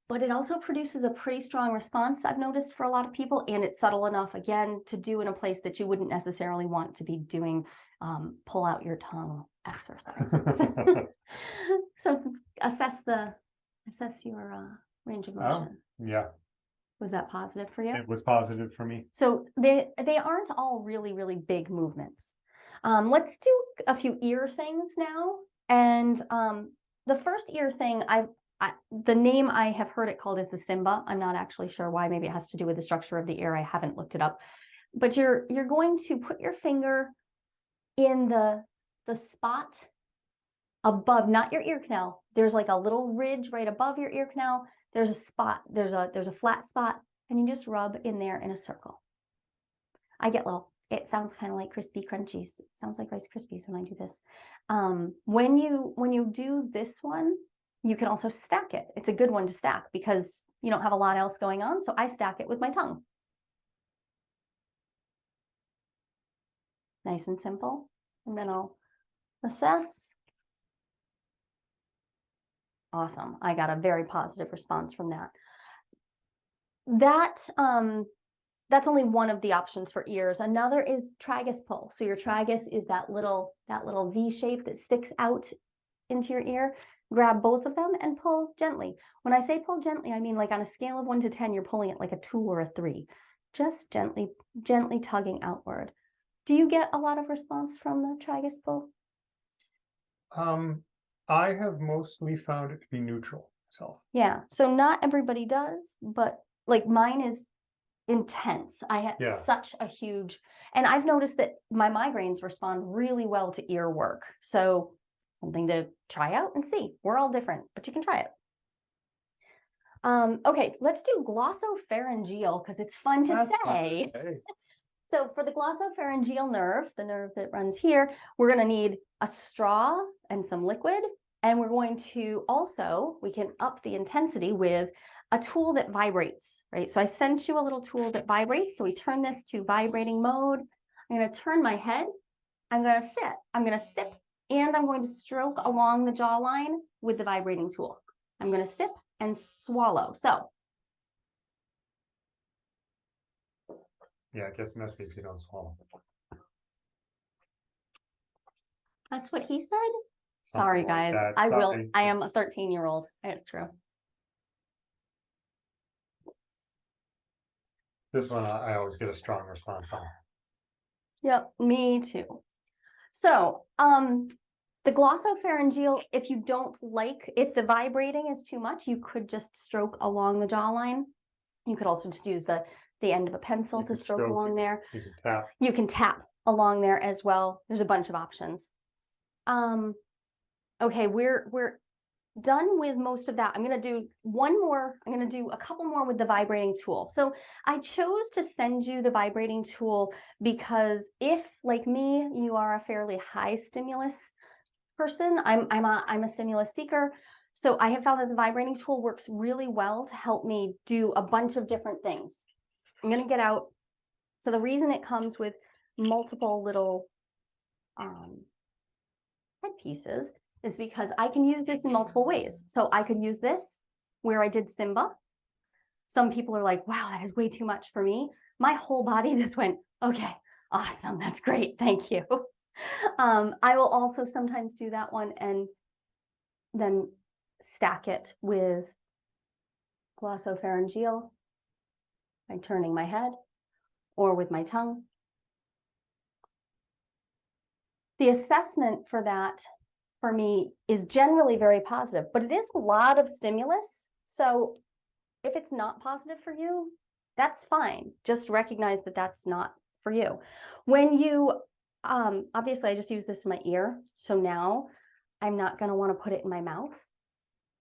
but it also produces a pretty strong response, I've noticed for a lot of people, and it's subtle enough, again, to do in a place that you wouldn't necessarily want to be doing um, pull out your tongue exercises. So assess the, assess your uh, range of Oh. motion. Yeah, Was that positive for you? It was positive for me. So they they aren't all really really big movements. Um, let's do a few ear things now. And um, the first ear thing, I, I the name I have heard it called is the Simba. I'm not actually sure why. Maybe it has to do with the structure of the ear. I haven't looked it up. But you're you're going to put your finger in the the spot above, not your ear canal. There's like a little ridge right above your ear canal. There's a spot. There's a there's a flat spot, and you just rub in there in a circle. I get little. It sounds kind of like crispy crunchies. It sounds like Rice Krispies when I do this. Um, when you when you do this one, you can also stack it. It's a good one to stack because you don't have a lot else going on. So I stack it with my tongue. Nice and simple. And then I'll assess. Awesome. I got a very positive response from that. That um that's only one of the options for ears. Another is tragus pull. So your tragus is that little that little V shape that sticks out into your ear. Grab both of them and pull gently. When I say pull gently, I mean like on a scale of one to 10, you're pulling it like a two or a three. Just gently, gently tugging outward. Do you get a lot of response from the tragus pull? Um, I have mostly found it to be neutral myself. Yeah, so not everybody does, but like mine is intense. I had Yeah. such a huge, and I've noticed that my migraines respond really well to ear work. So something to try out and see. We're all different, but you can try it. Um, okay, let's do glossopharyngeal because it's fun to That's fun to say. say. So for the glossopharyngeal nerve, the nerve that runs here, we're going to need a straw and some liquid. And we're going to also, we can up the intensity with a tool that vibrates, right? So I sent you a little tool that vibrates. So we turn this to vibrating mode. I'm going to turn my head. I'm going to sit. I'm going to sip and I'm going to stroke along the jawline with the vibrating tool. I'm going to sip and swallow. So Yeah, it gets messy if you don't swallow. That's what he said? Something Sorry, guys. that. I will, I am a thirteen year old. It's true. This one, I always get a strong response on. Yep, me too. So, um, the glossopharyngeal, if you don't like, if the vibrating is too much, you could just stroke along the jawline. You could also just use the, the end of a pencil You to stroke stroke along there. You can tap. You can tap along there as well. There's a bunch of options. Um, okay, we're we're done with most of that. I'm gonna do one more. I'm gonna do a couple more with the vibrating tool. So I chose to send you the vibrating tool because if, like me, you are a fairly high stimulus person, I'm I'm a I'm a stimulus seeker. So I have found that the vibrating tool works really well to help me do a bunch of different things. I'm gonna get out. So the reason it comes with multiple little um, headpieces is because I can use this in multiple ways. So I could use this where I did Simba. Some people are like, wow, that is way too much for me. My whole body just went, okay, awesome, that's great, thank you. Um, I will also sometimes do that one and then stack it with glossopharyngeal by turning my head or with my tongue. The assessment for that for me is generally very positive, but it is a lot of stimulus. So if it's not positive for you, that's fine. Just recognize that that's not for you. When you, um, obviously I just use this in my ear. So now I'm not going to want to put it in my mouth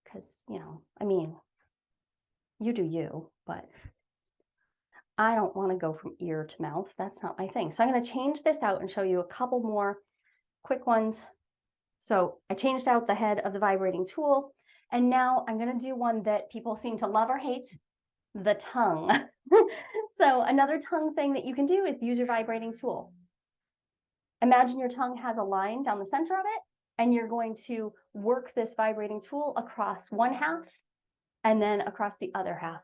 because, you know, I mean, you do you, but I don't want to go from ear to mouth. That's not my thing. So I'm going to change this out and show you a couple more quick ones. So I changed out the head of the vibrating tool. And now I'm going to do one that people seem to love or hate, the tongue. so another tongue thing that you can do is use your vibrating tool. Imagine your tongue has a line down the center of it, and you're going to work this vibrating tool across one half and then across the other half.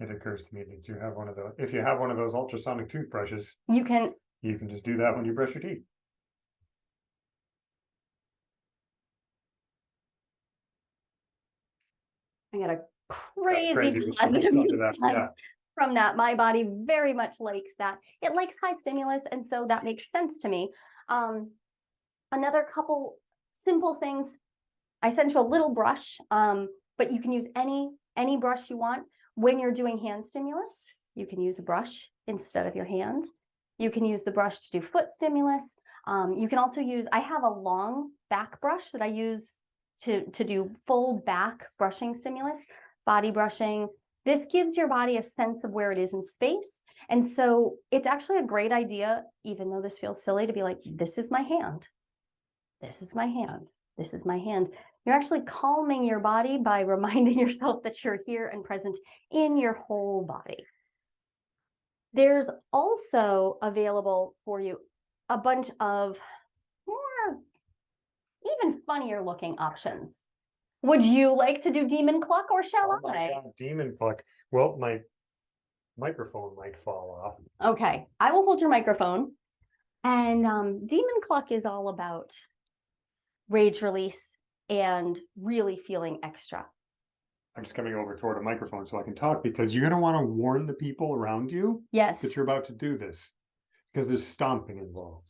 It occurs to me that you have one of those. If you have one of those ultrasonic toothbrushes, You can, you can just do that when you brush your teeth. I got a crazy positive that, yeah. from that. My body very much likes that. It likes high stimulus, and so that makes sense to me. Um, another couple simple things. I sent you a little brush, um, but you can use any any brush you want when you're doing hand stimulus. You can use a brush instead of your hand. You can use the brush to do foot stimulus. Um, you can also use. I have a long back brush that I use to to do full back brushing stimulus, body brushing. This gives your body a sense of where it is in space. And so it's actually a great idea, even though this feels silly, to be like, this is my hand. This is my hand. This is my hand. You're actually calming your body by reminding yourself that you're here and present in your whole body. There's also available for you a bunch of more, even funnier looking options. Would you like to do demon cluck or shall Oh I? God, Demon cluck. Well, my microphone might fall off. Okay, I will hold your microphone. And um, Demon Cluck is all about rage release and really feeling extra. I'm just coming over toward a microphone so I can talk because you're gonna wanna warn the people around you Yes. that you're about to do this. Because there's stomping involved.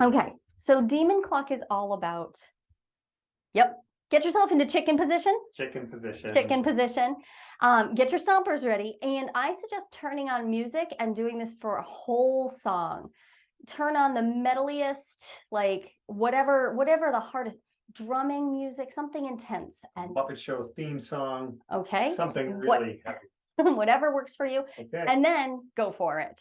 Okay, so Demon cluck is all about. Yep. Get yourself into chicken position. Chicken position. chicken position. Um, get your stompers ready. And I suggest turning on music and doing this for a whole song. Turn on the metaliest, like whatever, whatever the hardest drumming music, something intense. And Muppet Show theme song, okay, something What- really heavy. whatever works for you. Okay. And then go for it.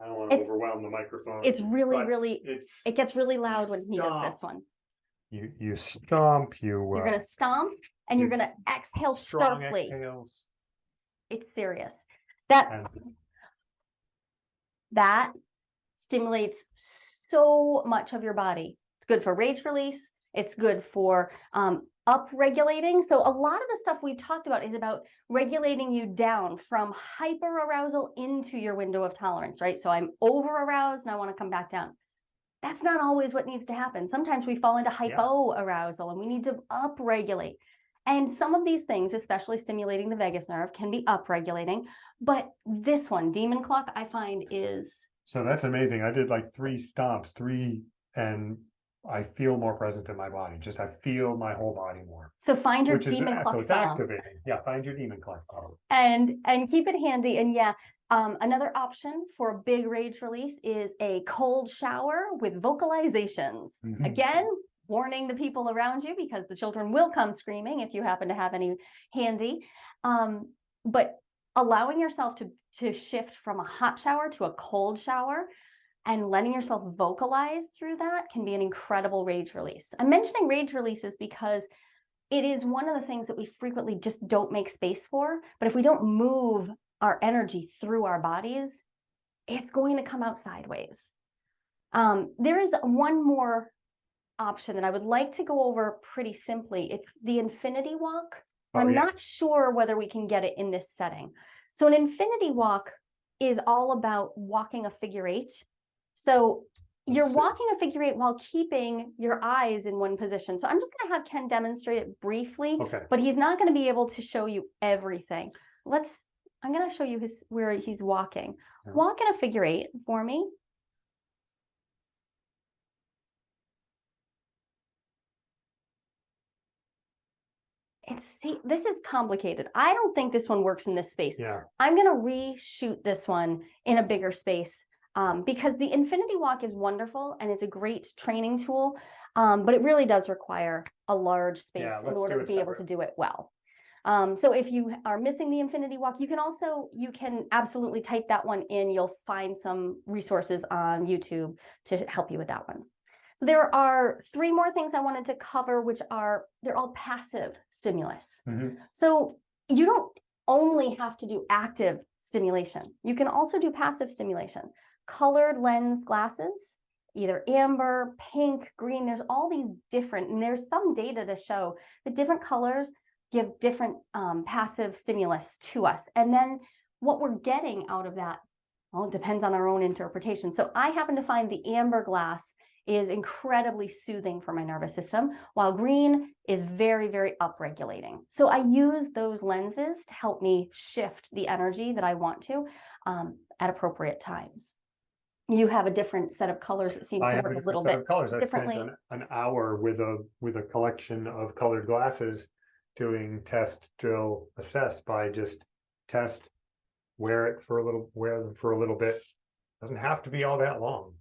I don't wanna it's- overwhelm the microphone. It's really, really, It's, it gets really loud when he does this one. you, you stomp, you. You're uh, gonna stomp and you're gonna exhale strong sharply. exhales It's serious. That and that stimulates so much of your body. It's good for rage release. It's good for um, up regulating. So a lot of the stuff we've talked about is about regulating you down from hyper arousal into your window of tolerance, right? So I'm over aroused and I want to come back down. That's not always what needs to happen. Sometimes we fall into hypo arousal and we need to up regulate. And some of these things, especially stimulating the vagus nerve, can be up regulating. But this one, demon cluck, I find is So that's amazing. I did like three stomps, three, and I feel more present in my body. Just I feel my whole body more. so find your Which is, demon so it's song activating. Yeah, find your demon cluck. and and keep it handy. And yeah, um, another option for a big rage release is a cold shower with vocalizations. Mhm. Again, warning the people around you because the children will come screaming if you happen to have any handy. Um, but allowing yourself to to shift from a hot shower to a cold shower and letting yourself vocalize through that can be an incredible rage release. I'm mentioning rage releases because it is one of the things that we frequently just don't make space for. But if we don't move our energy through our bodies, it's going to come out sideways. Um, there is one more option that I would like to go over pretty simply. It's the infinity walk. Oh, I'm yeah. not sure whether we can get it in this setting. So an infinity walk is all about walking a figure eight. So you're walking a figure eight while keeping your eyes in one position. So I'm just going to have Ken demonstrate it briefly, Okay, but he's not going to be able to show you everything. Let's, I'm going to show you his where he's walking. Yeah. Walk in a figure eight for me. It's see, this is complicated. I don't think this one works in this space. yeah, I'm going to reshoot this one in a bigger space um, because the Infinity Walk is wonderful and it's a great training tool, um, but it really does require a large space Yeah, in order to be able to do it well. Um, so if you are missing the Infinity Walk, you can also, you can absolutely type that one in. You'll find some resources on YouTube to help you with that one. So there are three more things I wanted to cover, which are, they're all passive stimulus. mhm, So you don't only have to do active stimulation. You can also do passive stimulation. Colored lens glasses, either amber, pink, green, there's all these different, and there's some data to show that different colors give different um, passive stimulus to us. And then what we're getting out of that, well, it depends on our own interpretation. So I happen to find the amber glass is incredibly soothing for my nervous system, while green is very, very upregulating. So I use those lenses to help me shift the energy that I want to um, at appropriate times. You have a different set of colors that seem to work a little bit. of colors. Differently. an, an hour with a, with a collection of colored glasses. Doing test, drill, assess by just test. Wear it for a little, wear them for a little bit. Doesn't have to be all that long.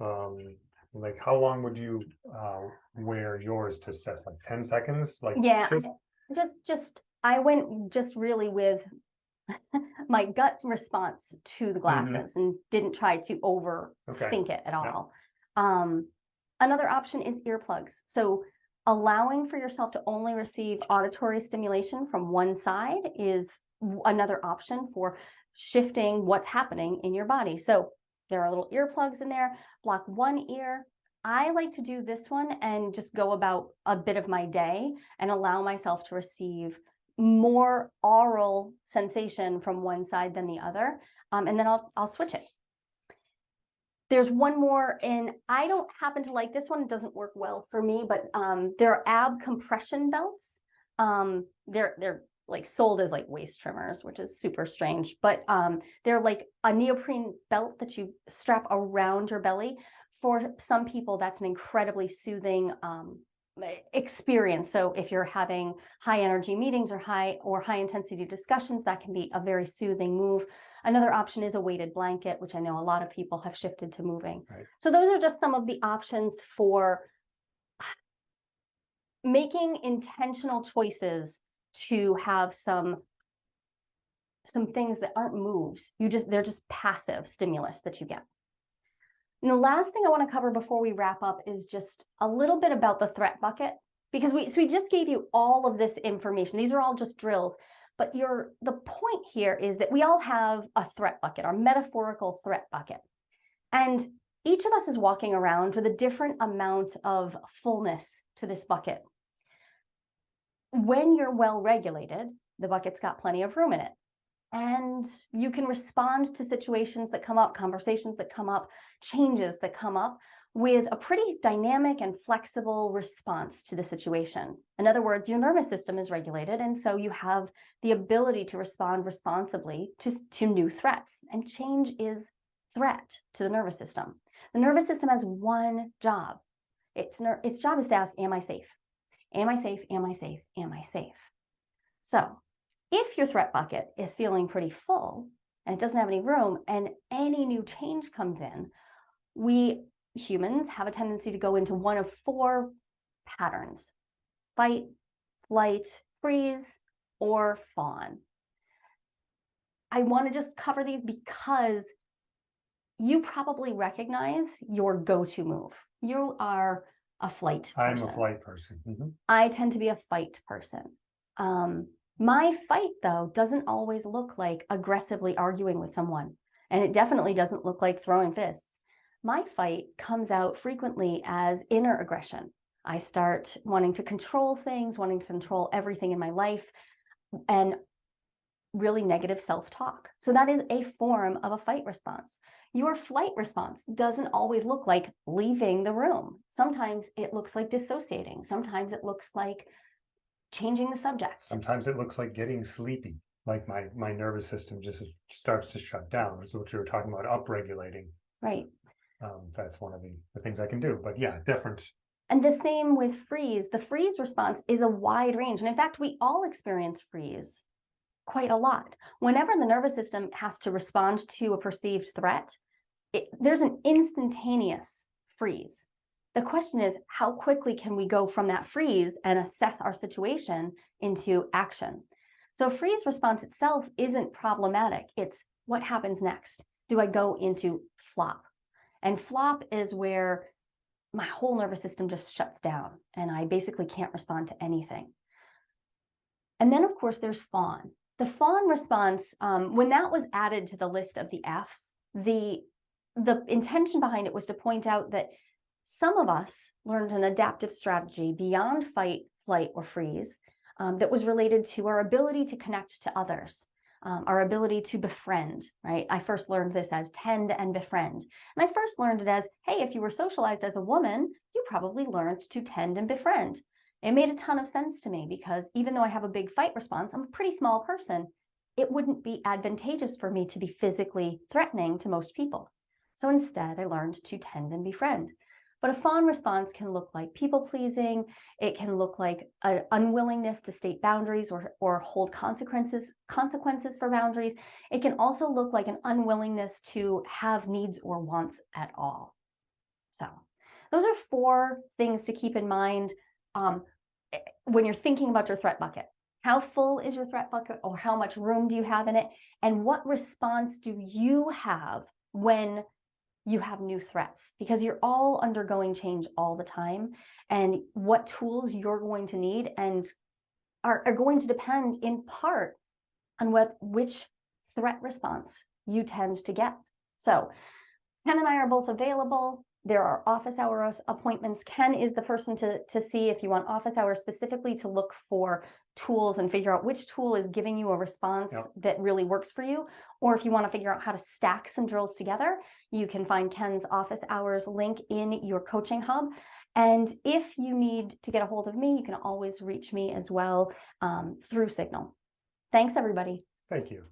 Um, like how long would you, uh, wear yours to assess? Like ten seconds? Like Yeah, just- just, just, I went just really with my gut response to the glasses and didn't try to Mm-hmm. Okay. overthink it at all. Um, another option is earplugs. So allowing for yourself to only receive auditory stimulation from one side is another option for shifting what's happening in your body. So there are little earplugs in there, block one ear. I like to do this one and just go about a bit of my day and allow myself to receive more aural sensation from one side than the other. Um, and then I'll, I'll switch it. There's one more, and I don't happen to like this one. It doesn't work well for me, but um, there are ab compression belts. Um, they're they're like sold as like waist trimmers, which is super strange. But um, they're like a neoprene belt that you strap around your belly. For some people, that's an incredibly soothing um, experience. So if you're having high energy meetings or high or high intensity discussions, that can be a very soothing move. Another option is a weighted blanket, which I know a lot of people have shifted to moving. Right. So those are just some of the options for making intentional choices to have some some things that aren't moves. You just they're just passive stimulus that you get. And the last thing I want to cover before we wrap up is just a little bit about the threat bucket because we so we just gave you all of this information. These are all just drills, but your the point here is that we all have a threat bucket, our metaphorical threat bucket. And each of us is walking around with a different amount of fullness to this bucket. When you're well regulated, the bucket's got plenty of room in it. And you can respond to situations that come up, conversations that come up, changes that come up with a pretty dynamic and flexible response to the situation. In other words, your nervous system is regulated, and so you have the ability to respond responsibly to, to new threats. And change is threat to the nervous system. The nervous system has one job. Its, its job is to ask, Am I safe? Am I safe? Am I safe? Am I safe? So, if your threat bucket is feeling pretty full and it doesn't have any room and any new change comes in, we humans have a tendency to go into one of four patterns fight, flight, freeze, or fawn. I want to just cover these because you probably recognize your go to move. You are a flight I'm a flight person. Mhm. I tend to be a fight person. Um, my fight, though, doesn't always look like aggressively arguing with someone. And it definitely doesn't look like throwing fists. My fight comes out frequently as inner aggression. I start wanting to control things, wanting to control everything in my life, and really negative self talk. So that is a form of a fight response. Your flight response doesn't always look like leaving the room. Sometimes it looks like dissociating. Sometimes it looks like changing the subject. Sometimes it looks like getting sleepy, like my, my nervous system just is- starts to shut down. This is what you were talking about, upregulating. Right. Um, that's one of the, the things I can do, but yeah, different. And the same with freeze. The freeze response is a wide range. And in fact, we all experience freeze quite a lot. Whenever the nervous system has to respond to a perceived threat, it, there's an instantaneous freeze. The question is, how quickly can we go from that freeze and assess our situation into action? So, freeze response itself isn't problematic. It's what happens next. Do I go into flop? And flop is where my whole nervous system just shuts down and I basically can't respond to anything. And then, of course, there's fawn. The fawn response, um, when that was added to the list of the Fs, the the intention behind it was to point out that some of us learned an adaptive strategy beyond fight, flight, or freeze um, that was related to our ability to connect to others. um, our ability to befriend, right? I first learned this as tend and befriend. And I first learned it as, hey, if you were socialized as a woman, you probably learned to tend and befriend. It made a ton of sense to me because even though I have a big fight response, I'm a pretty small person. It wouldn't be advantageous for me to be physically threatening to most people. So instead, I learned to tend and befriend. But a fawn response can look like people pleasing. It can look like an unwillingness to state boundaries or, or hold consequences, consequences for boundaries. It can also look like an unwillingness to have needs or wants at all. So those are four things to keep in mind um, eh, when you're thinking about your threat bucket. How full is your threat bucket or how much room do you have in it? And what response do you have when you have new threats? Because you're all undergoing change all the time. And what tools you're going to need and are, are going to depend in part on what which threat response you tend to get. So Ken and I are both available. There are office hours appointments. Ken is the person to, to see if you want office hours specifically to look for tools and figure out which tool is giving you a response Yep. that really works for you. Or if you want to figure out how to stack some drills together, you can find Ken's office hours link in your coaching hub. And if you need to get a hold of me, you can always reach me as well um, through Signal. Thanks, everybody. Thank you.